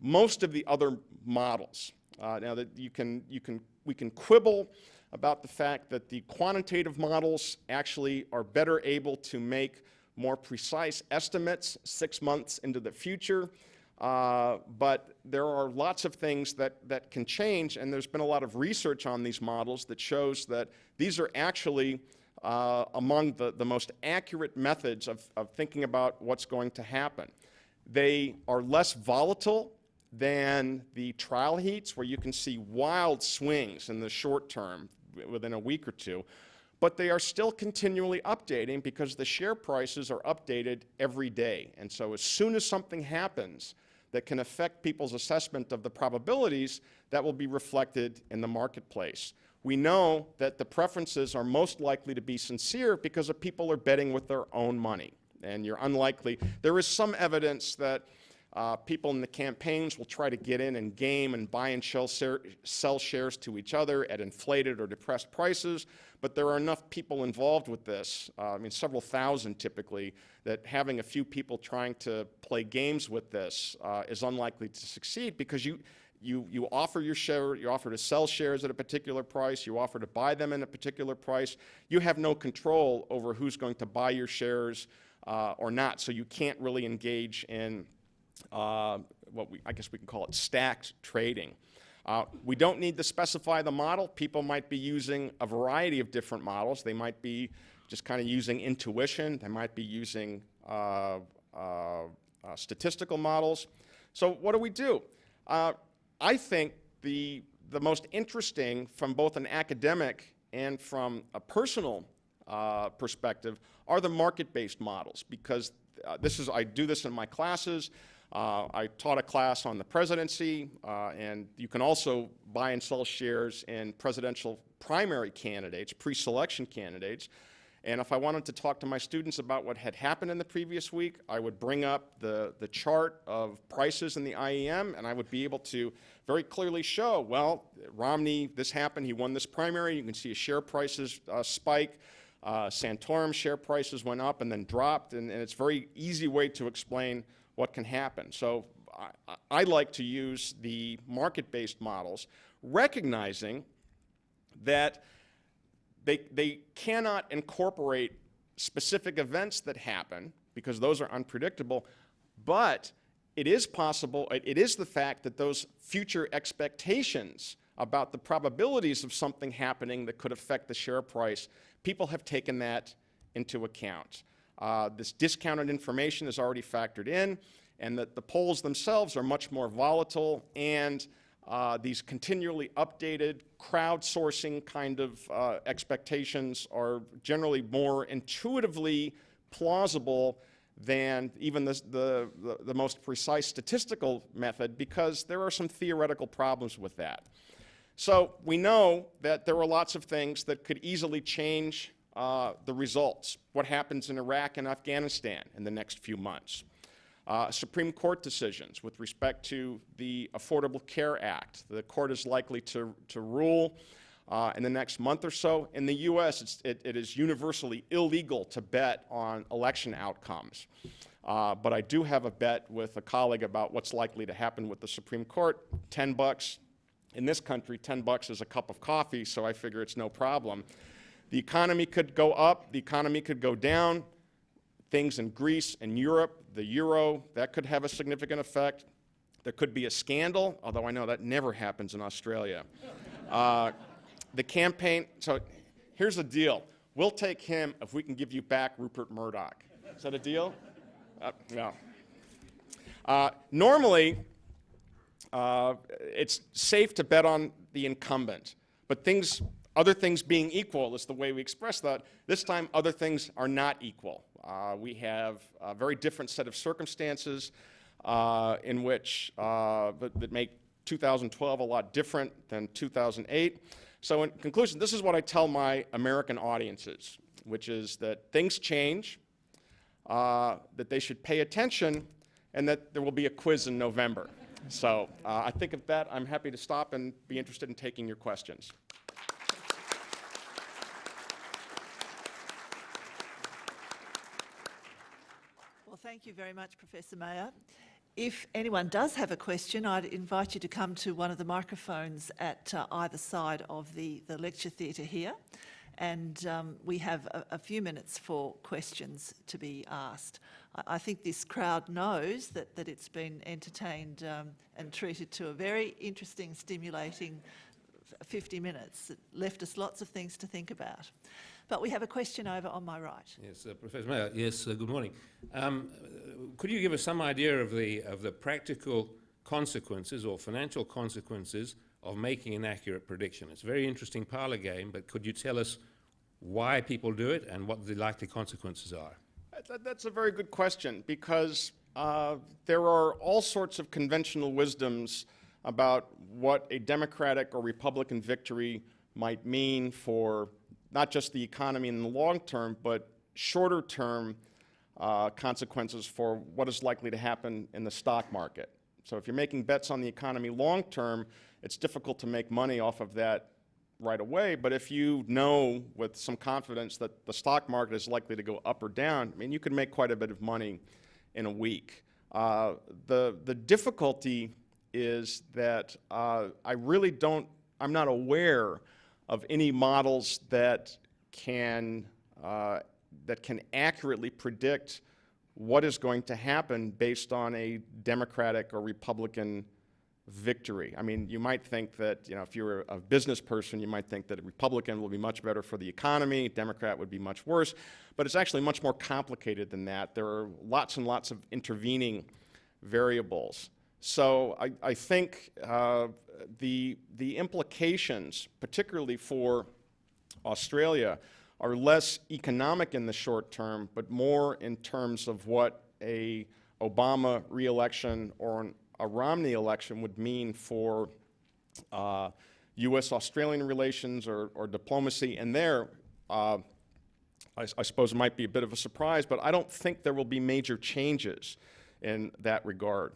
most of the other models. Uh, now that you can, you can, we can quibble about the fact that the quantitative models actually are better able to make more precise estimates six months into the future. Uh, but there are lots of things that, that can change, and there's been a lot of research on these models that shows that these are actually uh, among the, the most accurate methods of, of thinking about what's going to happen. They are less volatile than the trial heats where you can see wild swings in the short term within a week or two, but they are still continually updating because the share prices are updated every day. And so as soon as something happens that can affect people's assessment of the probabilities, that will be reflected in the marketplace we know that the preferences are most likely to be sincere because people are betting with their own money. And you're unlikely, there is some evidence that uh, people in the campaigns will try to get in and game and buy and sell sell shares to each other at inflated or depressed prices, but there are enough people involved with this, uh, I mean several thousand typically, that having a few people trying to play games with this uh, is unlikely to succeed because you, you, you offer your share, you offer to sell shares at a particular price, you offer to buy them at a particular price. You have no control over who's going to buy your shares uh, or not, so you can't really engage in what we, I guess we can call it stacked trading. Uh, we don't need to specify the model. People might be using a variety of different models. They might be just kind of using intuition. They might be using uh, uh, uh, statistical models. So what do we do? I think the, the most interesting from both an academic and from a personal uh, perspective are the market-based models because uh, this is, I do this in my classes. Uh, I taught a class on the presidency, uh, and you can also buy and sell shares in presidential primary candidates, pre-selection candidates. And if I wanted to talk to my students about what had happened in the previous week, I would bring up the, the chart of prices in the IEM, and I would be able to very clearly show, well, Romney, this happened, he won this primary. You can see his share prices uh, spike. Uh, Santorum share prices went up and then dropped, and, and, it's a very easy way to explain what can happen. So I, I like to use the market-based models, recognizing that they, they cannot incorporate specific events that happen because those are unpredictable, but it is possible, it, it is the fact that those future expectations about the probabilities of something happening that could affect the share price, people have taken that into account. Uh, this discounted information is already factored in, and that the polls themselves are much more volatile and uh, these continually updated, crowdsourcing kind of uh, expectations are generally more intuitively plausible than even the, the, the, most precise statistical method because there are some theoretical problems with that. So we know that there are lots of things that could easily change uh, the results, what happens in Iraq and Afghanistan in the next few months. Uh, Supreme Court decisions with respect to the Affordable Care Act. The court is likely to, to rule uh, in the next month or so. In the U.S., it, it is universally illegal to bet on election outcomes. Uh, but I do have a bet with a colleague about what's likely to happen with the Supreme Court. 10 bucks. In this country, 10 bucks is a cup of coffee, so I figure it's no problem. The economy could go up, the economy could go down. Things in Greece and Europe, the euro, that could have a significant effect. There could be a scandal, although I know that never happens in Australia. Uh, the campaign, so here's the deal. We'll take him if we can give you back Rupert Murdoch. Is that a deal? Uh, no. Uh, normally, uh, it's safe to bet on the incumbent, but things, other things being equal is the way we express that. This time, other things are not equal. Uh, we have a very different set of circumstances uh, in which uh, that, that make 2012 a lot different than 2008. So in conclusion, this is what I tell my American audiences, which is that things change, uh, that they should pay attention, and that there will be a quiz in November. So uh, I think of that, I'm happy to stop and be interested in taking your questions. Thank you very much, Professor Mayer. If anyone does have a question, I'd invite you to come to one of the microphones at uh, either side of the, the lecture theatre here. And um, we have a, a, few minutes for questions to be asked. I, I, think this crowd knows that, that it's been entertained um, and treated to a very interesting, stimulating 50 minutes. It left us lots of things to think about. But we have a question over on my right. Yes, uh, Professor Mayer. Yes, uh, good morning. Um, could you give us some idea of the, of the practical consequences or financial consequences of making an accurate prediction? It's a very interesting parlor game, but could you tell us why people do it and what the likely consequences are? That, that's a very good question because uh, there are all sorts of conventional wisdoms about what a Democratic or Republican victory might mean for not just the economy in the long term, but shorter term uh, consequences for what is likely to happen in the stock market. So if you're making bets on the economy long term, it's difficult to make money off of that right away. But if you know with some confidence that the stock market is likely to go up or down, I mean, you can make quite a bit of money in a week. Uh, the, the difficulty is that uh, I really don't, I'm not aware of any models that can, uh, that can accurately predict what is going to happen based on a Democratic or Republican victory. I mean, you might think that, you know, if you're a business person, you might think that a Republican will be much better for the economy, Democrat would be much worse, but it's actually much more complicated than that. There are lots and lots of intervening variables. So I, I think uh, the, the implications, particularly for Australia, are less economic in the short term, but more in terms of what a Obama reelection or an, a Romney election would mean for uh, U.S.-Australian relations or, or, diplomacy. And there, uh, I, I, suppose it might be a bit of a surprise, but I don't think there will be major changes in that regard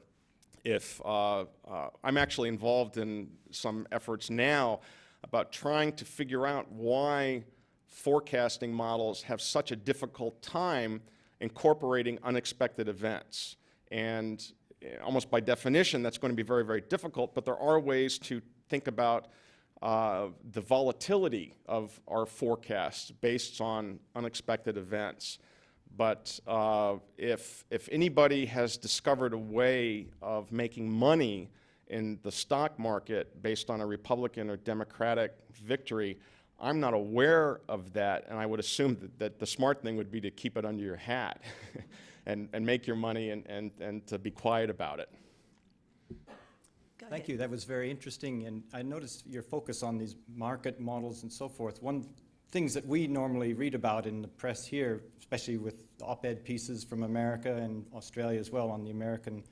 if uh, uh, I'm actually involved in some efforts now about trying to figure out why forecasting models have such a difficult time incorporating unexpected events. And eh, almost by definition, that's going to be very, very difficult, but there are ways to think about uh, the volatility of our forecasts based on unexpected events. But uh, if, if anybody has discovered a way of making money in the stock market based on a Republican or Democratic victory, I'm not aware of that, and I would assume that, that the smart thing would be to keep it under your hat and, and make your money and, and, and to be quiet about it. Thank you. That was very interesting, and I noticed your focus on these market models and so forth. One things that we normally read about in the press here, especially with op-ed pieces from America and Australia as well on the American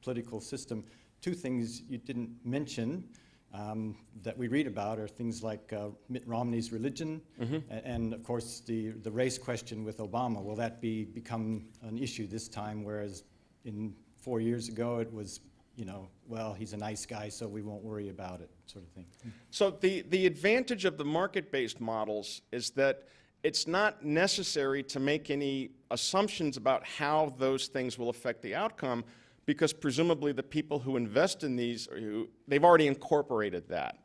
political system. Two things you didn't mention um, that we read about are things like uh, Mitt Romney's religion, a- and of course the the race question with Obama. Will that be become an issue this time, whereas in four years ago it was you know, well, he's a nice guy, so we won't worry about it, sort of thing. So the, the advantage of the market-based models is that it's not necessary to make any assumptions about how those things will affect the outcome because presumably the people who invest in these, who, they've already incorporated that.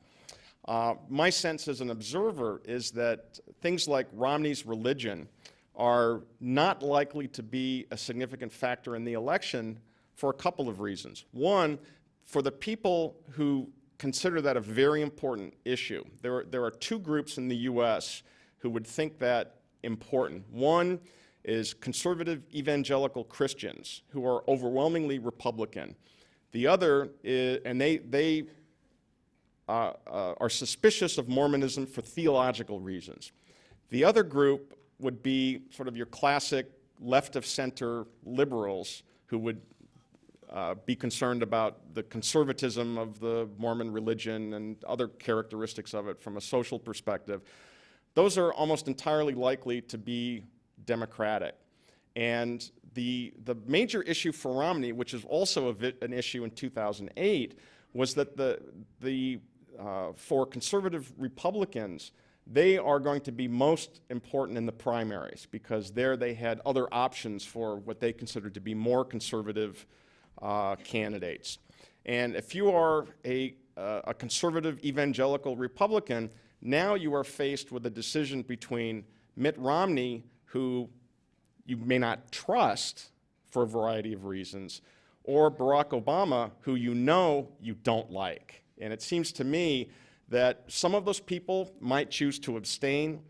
Uh, my sense as an observer is that things like Romney's religion are not likely to be a significant factor in the election for a couple of reasons. One, for the people who consider that a very important issue, there are, there are two groups in the U.S. who would think that important. One is conservative evangelical Christians who are overwhelmingly Republican. The other is, and they, they uh, uh, are suspicious of Mormonism for theological reasons. The other group would be sort of your classic left of center liberals who would uh, be concerned about the conservatism of the Mormon religion and other characteristics of it from a social perspective. Those are almost entirely likely to be Democratic. And the, the major issue for Romney, which is also an issue in 2008, was that the, the, uh, for conservative Republicans, they are going to be most important in the primaries because there they had other options for what they considered to be more conservative uh, candidates. And if you are a, uh, a conservative evangelical Republican, now you are faced with a decision between Mitt Romney, who you may not trust for a variety of reasons, or Barack Obama, who you know you don't like. And it seems to me that some of those people might choose to abstain,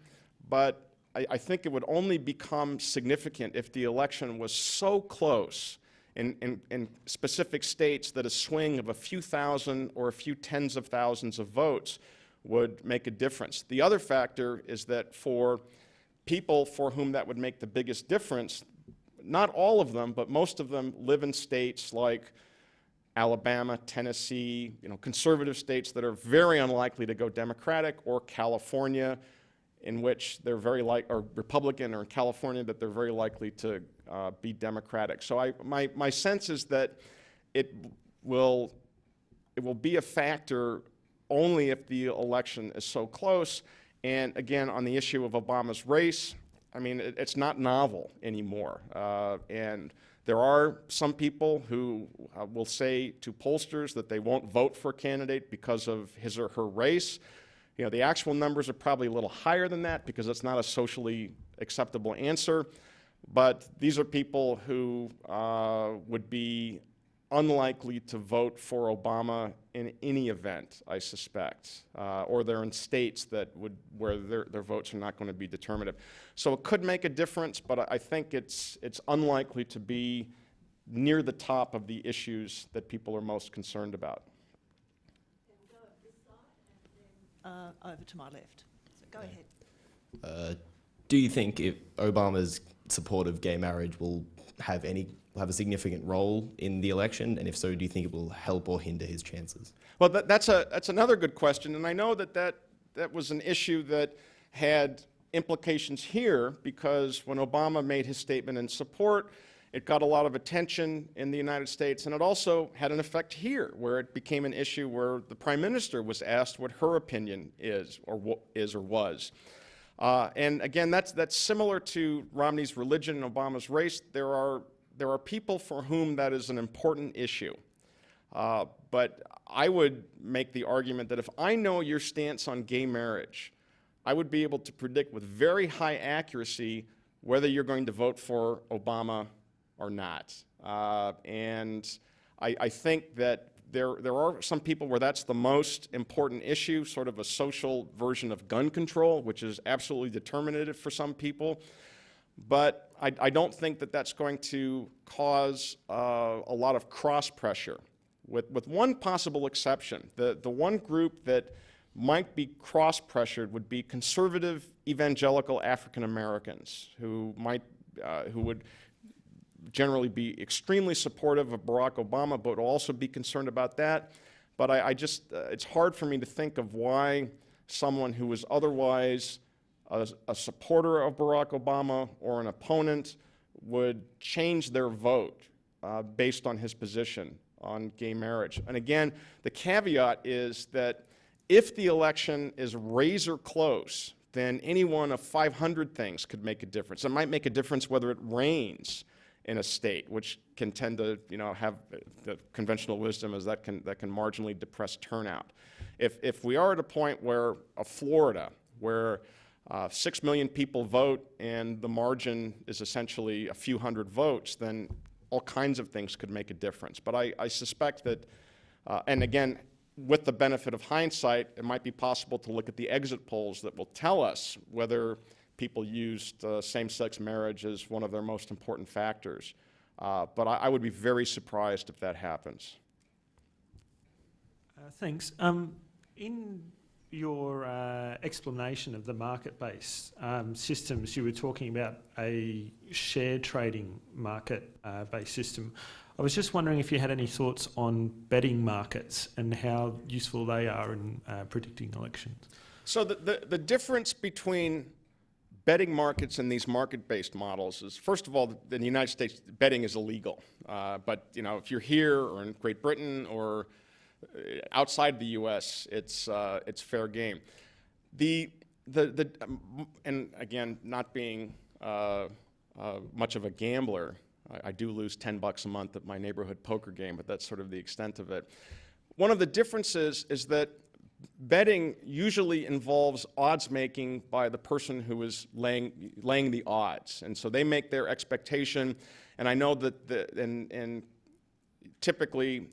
but I, I think it would only become significant if the election was so close in, in, in specific states that a swing of a few thousand or a few tens of thousands of votes would make a difference. The other factor is that for people for whom that would make the biggest difference, not all of them, but most of them live in states like Alabama, Tennessee, you know, conservative states that are very unlikely to go Democratic, or California, in which they're very like, or Republican, or in California that they're very likely to uh, be Democratic. So I, my, my sense is that it will, it will be a factor only if the election is so close. And again, on the issue of Obama's race, I mean, it, it's not novel anymore. Uh, and there are some people who uh, will say to pollsters that they won't vote for a candidate because of his or her race. You know, the actual numbers are probably a little higher than that because it's not a socially acceptable answer. But these are people who uh, would be unlikely to vote for Obama in any event, I suspect, uh, or they're in states that would where their, their votes are not going to be determinative. So it could make a difference, but I- think it's it's unlikely to be near the top of the issues that people are most concerned about. Uh, over to my left. So go ahead. Uh, do you think if Obama's support of gay marriage will have any have a significant role in the election, and if so, do you think it will help or hinder his chances? Well, that, that's, a, that's another good question, and I know that, that that was an issue that had implications here because when Obama made his statement in support, it got a lot of attention in the United States, and it also had an effect here, where it became an issue where the prime minister was asked what her opinion is, or is or was. Uh, and again, that's that's similar to Romney's religion and Obama's race. There are there are people for whom that is an important issue. Uh, but I would make the argument that if I know your stance on gay marriage, I would be able to predict with very high accuracy whether you're going to vote for Obama or not. Uh, and I, I think that there, there are some people where that's the most important issue, sort of a social version of gun control, which is absolutely determinative for some people. But I, I don't think that that's going to cause uh, a lot of cross pressure with, with one possible exception. The, the one group that might be cross-pressured would be conservative evangelical African Americans who might, uh, who would generally be extremely supportive of Barack Obama, but also be concerned about that. But I, I just, uh, it's hard for me to think of why someone who is otherwise a, a supporter of Barack Obama or an opponent would change their vote uh, based on his position on gay marriage. And again, the caveat is that if the election is razor close, then any one of 500 things could make a difference. It might make a difference whether it rains in a state, which can tend to, you know, have the conventional wisdom is that can, that can marginally depress turnout. If, if we are at a point where, a Florida, where uh, six million people vote and the margin is essentially a few hundred votes, then all kinds of things could make a difference. But I, I suspect that, uh, and again, with the benefit of hindsight, it might be possible to look at the exit polls that will tell us whether people used uh, same-sex marriage as one of their most important factors. Uh, but I, I, would be very surprised if that happens. Uh, thanks. Um, in your uh, explanation of the market-based um, systems, you were talking about a share trading market-based system. I was just wondering if you had any thoughts on betting markets and how useful they are in uh, predicting elections. So the, the, the difference between betting markets and these market-based models is, first of all, in the United States, betting is illegal. Uh, but you know, if you're here or in Great Britain or uh, outside the U.S., it's uh, it's fair game. The the the um, and again, not being uh, uh much of a gambler, I, I, do lose 10 bucks a month at my neighborhood poker game, but that's sort of the extent of it. One of the differences is that betting usually involves odds making by the person who is laying, laying the odds. And so they make their expectation, and I know that the, and, and typically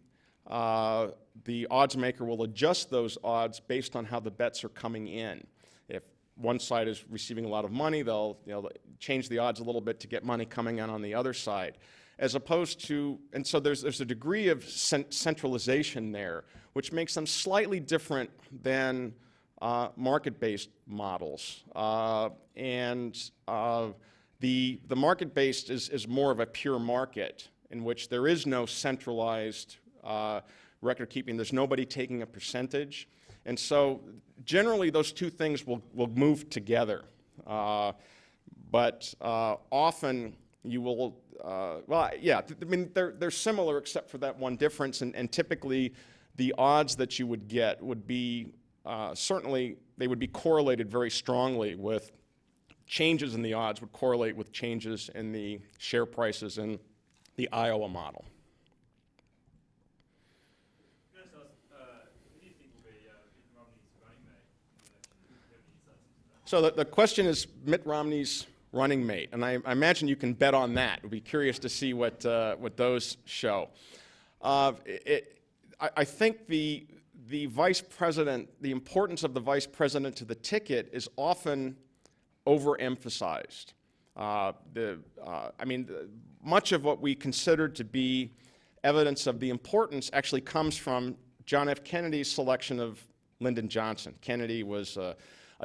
uh, the odds maker will adjust those odds based on how the bets are coming in. If one side is receiving a lot of money, they'll you know, change the odds a little bit to get money coming in on the other side as opposed to, and so there's, there's a degree of centralization there, which makes them slightly different than uh, market-based models. Uh, and uh, the, the market-based is, is more of a pure market in which there is no centralized uh, record keeping. There's nobody taking a percentage. And so generally those two things will, will move together. Uh, but uh, often you will, uh, well, yeah, I mean, they're, they're similar except for that one difference, and, and typically the odds that you would get would be, uh, certainly, they would be correlated very strongly with changes in the odds would correlate with changes in the share prices in the Iowa model. So the, the question is Mitt Romney's running mate. And I, I, imagine you can bet on that. We'll be curious to see what, uh, what those show. Uh, it, I, I, think the, the vice president, the importance of the vice president to the ticket is often overemphasized. Uh, the, uh, I mean, the, much of what we consider to be evidence of the importance actually comes from John F. Kennedy's selection of Lyndon Johnson. Kennedy was a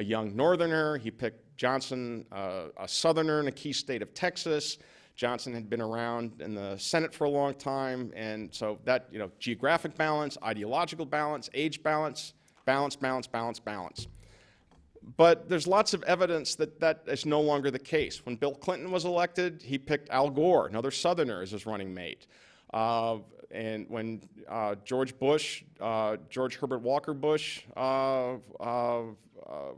young northerner. He picked Johnson, uh, a Southerner in a key state of Texas. Johnson had been around in the Senate for a long time, and so that, you know, geographic balance, ideological balance, age balance, balance, balance, balance, balance. But there's lots of evidence that that is no longer the case. When Bill Clinton was elected, he picked Al Gore, another Southerner, as his running mate. Uh, and when uh, George Bush, uh, George Herbert Walker Bush uh, uh, uh,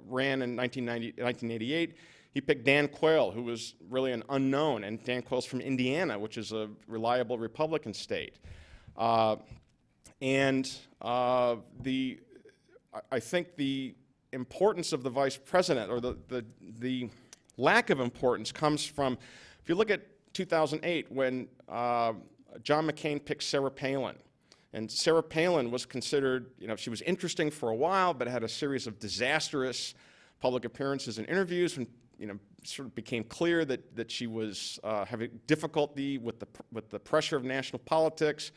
ran in 1988, he picked Dan Quayle, who was really an unknown, and Dan Quayle's from Indiana, which is a reliable Republican state. Uh, and the, I think the importance of the vice president, or the, the, the lack of importance, comes from, if you look at 2008, when uh, John McCain picked Sarah Palin, and Sarah Palin was considered, you know, she was interesting for a while, but had a series of disastrous public appearances and interviews when, you know, sort of became clear that, that she was uh, having difficulty with the, with the pressure of national politics.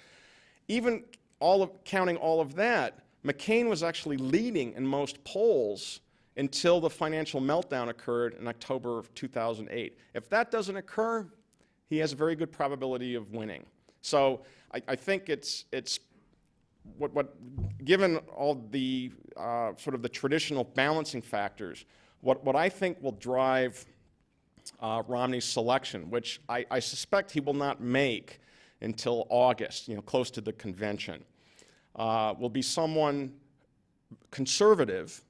Even all of, counting all of that, McCain was actually leading in most polls until the financial meltdown occurred in October of 2008. If that doesn't occur, he has a very good probability of winning. So I, I think it's, it's what, what, given all the uh, sort of the traditional balancing factors, what, what I think will drive uh, Romney's selection, which I, I suspect he will not make until August, you know, close to the convention, uh, will be someone conservative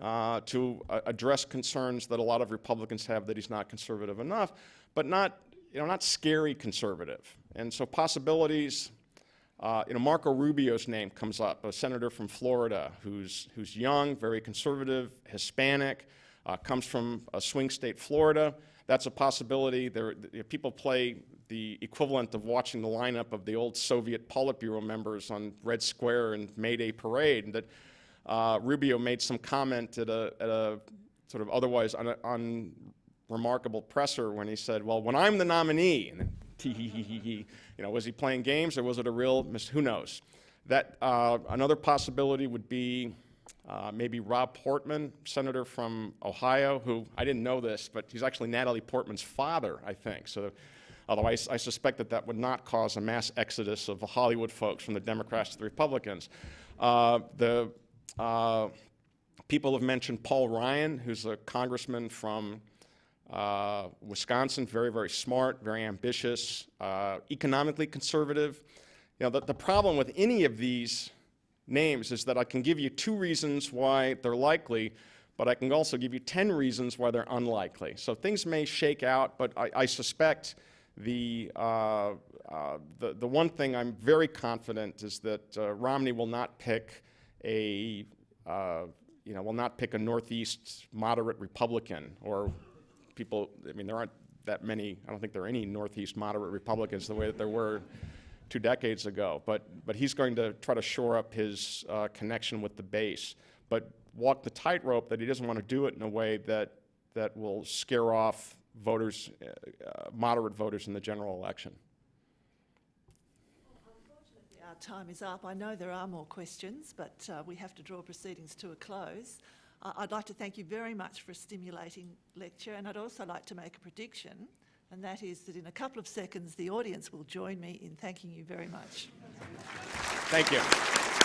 uh, to uh, address concerns that a lot of Republicans have that he's not conservative enough, but not, you know, not scary conservative. And so possibilities, uh, you know, Marco Rubio's name comes up, a senator from Florida who's, who's young, very conservative, Hispanic, uh, comes from a swing state, Florida. That's a possibility. There, people play the equivalent of watching the lineup of the old Soviet Politburo members on Red Square and May Day Parade, that uh, Rubio made some comment at a, at a sort of otherwise un, unremarkable presser when he said, well, when I'm the nominee, and then you know, was he playing games or was it a real, mis- who knows? That, uh, another possibility would be uh, maybe Rob Portman, senator from Ohio, who, I didn't know this, but he's actually Natalie Portman's father, I think. So, although I suspect that that would not cause a mass exodus of Hollywood folks from the Democrats to the Republicans. Uh, the uh, people have mentioned Paul Ryan, who's a congressman from uh, Wisconsin, very, very smart, very ambitious, uh, economically conservative. You know, the, the problem with any of these names is that I can give you two reasons why they're likely, but I can also give you 10 reasons why they're unlikely. So things may shake out, but I, I suspect the, uh, uh, the, the one thing I'm very confident is that uh, Romney will not pick a, uh, you know, will not pick a Northeast moderate Republican or people, I mean, there aren't that many, I don't think there are any Northeast moderate Republicans the way that there were two decades ago. But, but he's going to try to shore up his uh, connection with the base, but walk the tightrope that he doesn't want to do it in a way that, that will scare off voters, uh, uh, moderate voters in the general election. Our time is up. I know there are more questions, but uh, we have to draw proceedings to a close. I'd like to thank you very much for a stimulating lecture, and I'd also like to make a prediction, and that is that in a couple of seconds the audience will join me in thanking you very much. Thank you.